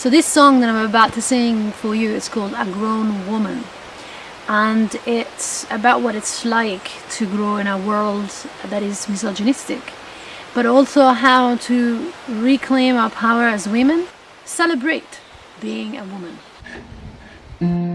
So this song that I'm about to sing for you is called A Grown Woman and it's about what it's like to grow in a world that is misogynistic but also how to reclaim our power as women, celebrate being a woman.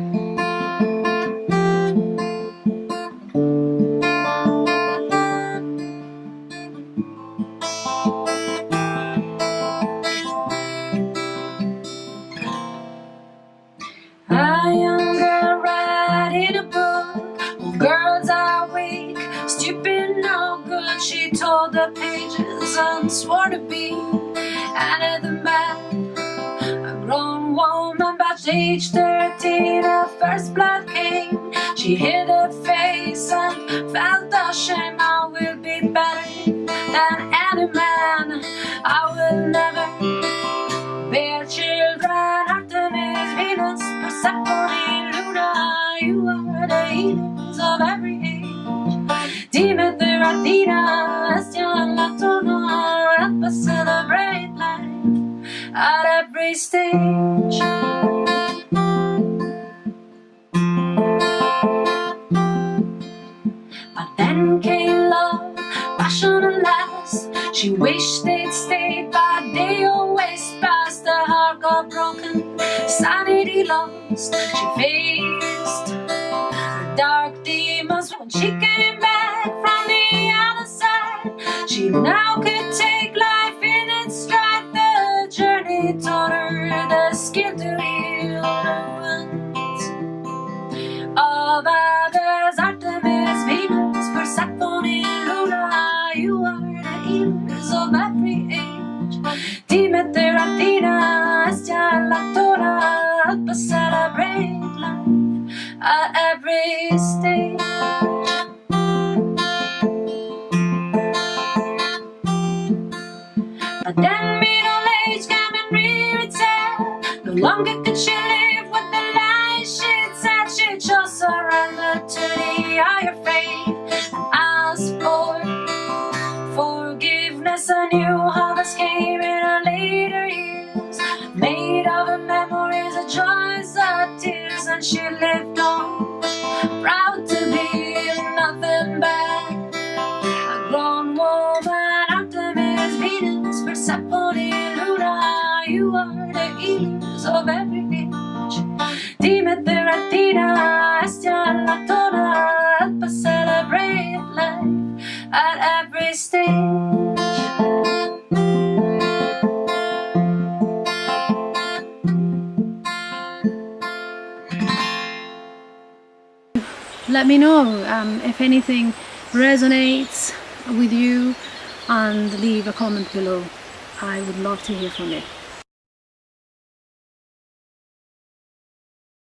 She tore the pages and swore to be another man. A grown woman, but age 13, her first blood came. She hid her face and felt the shame. I will be better than any man. I will Came love, passion and last. She wished they'd stayed, but they always passed. The heart got broken, sanity lost. She faced the dark demons when she came back from the other side. She now You are the years of every age. Demeter Athena, hasta la tora Help us celebrate life at every stage. But then middle age came and rear itself No longer could she live with the lies she'd said. She just surrendered to the higher fate. And she lived on, proud to be nothing but a grown woman. Artemis, Venus, Persephone, Luna, you are the healers of every Let me know um, if anything resonates with you and leave a comment below. I would love to hear from you.